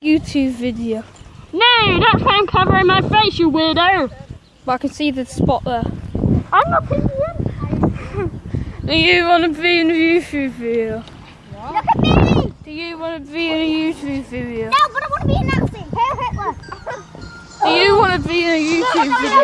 YouTube video. No, that's why I'm covering my face, you weirdo. But I can see the spot there. I'm not peeing. Do you want to be in a YouTube video? Look at me! Do you want to be in a YouTube video? No, but I want to be a Nazi. Hitler. Do you want to be in a YouTube video?